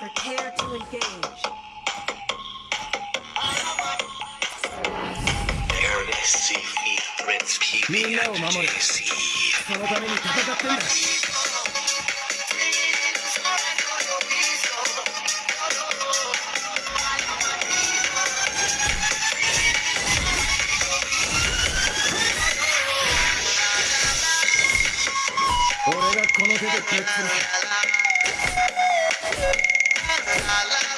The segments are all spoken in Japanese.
みんなを守るそのために戦ってんだ俺がこの手で決す Bye.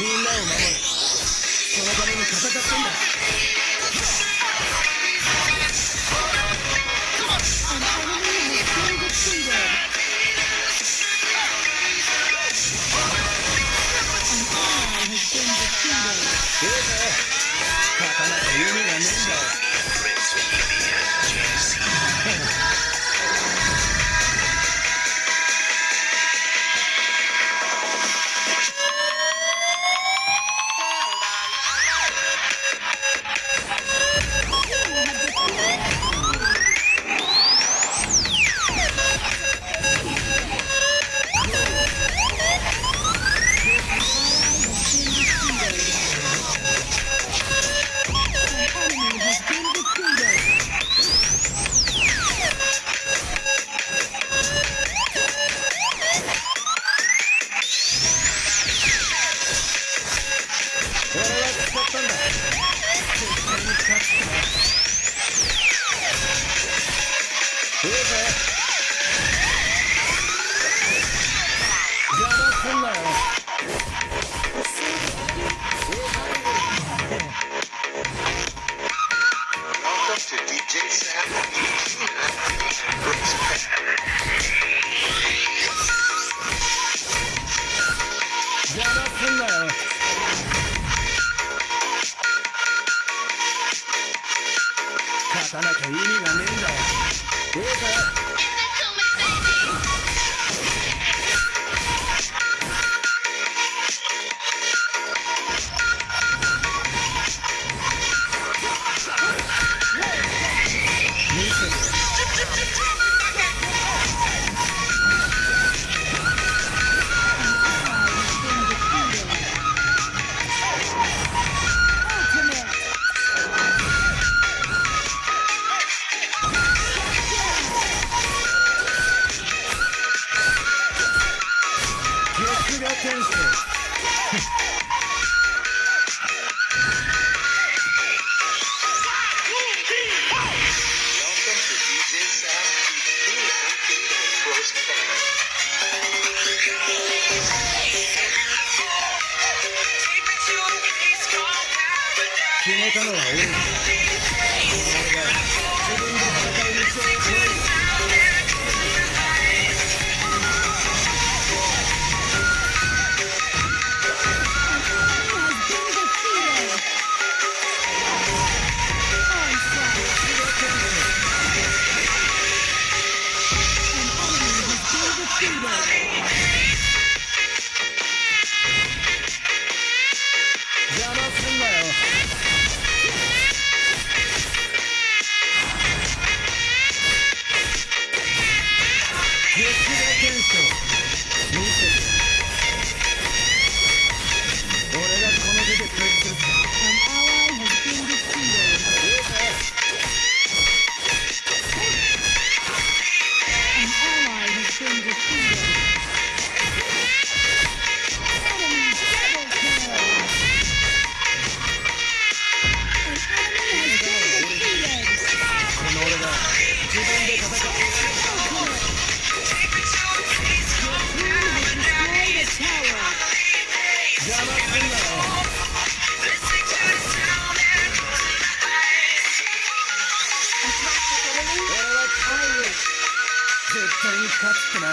みんなを守る。そのために戦ってんだ。刀なきゃ意味がねえんだよ。いいぜ Oh, my God.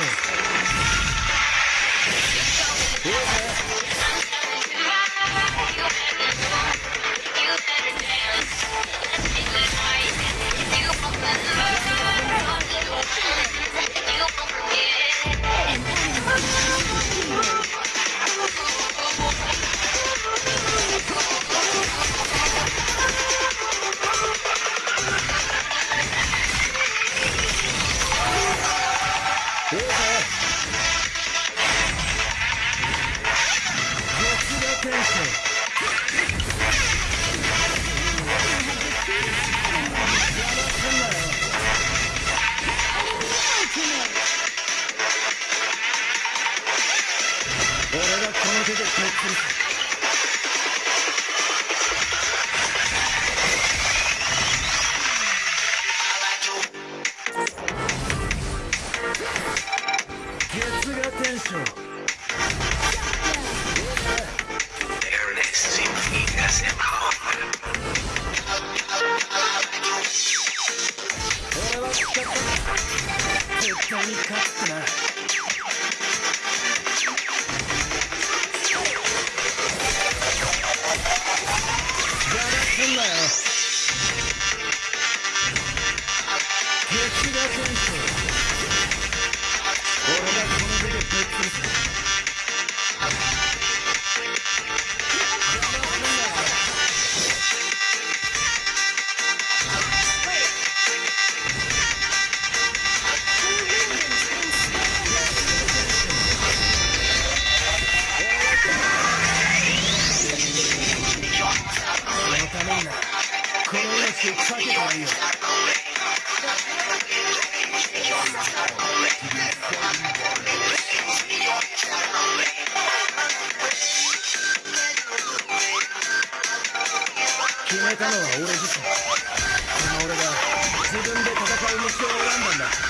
Thank you. there. かけてないよ決めたのは俺自身。その俺が自分で戦う道を選んだんだ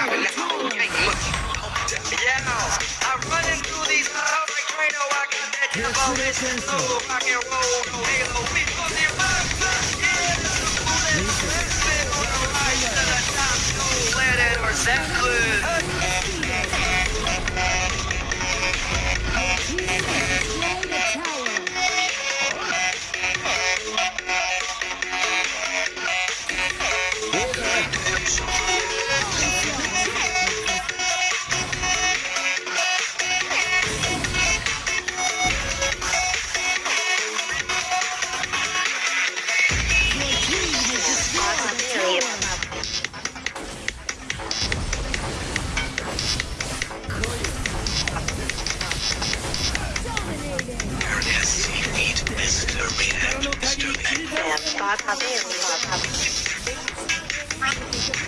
Yeah, I'm these like Drano. I rock and roll, halo. We it yeah, the the top. Or Zeppelin.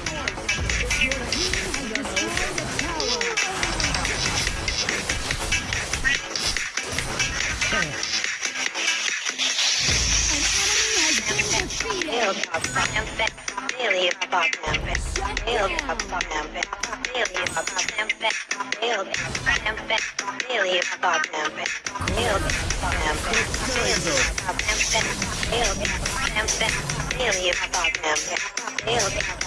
Come on.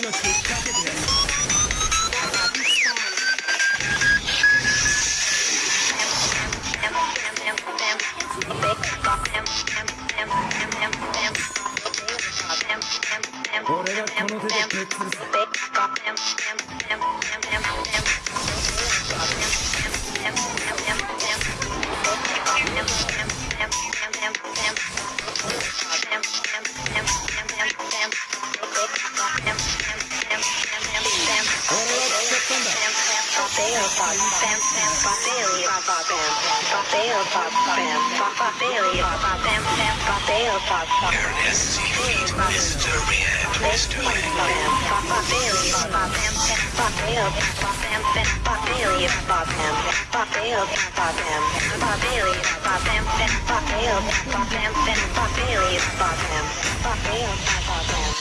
命をかけてやる Ernest Feet, Mr. Red, Mr. Red.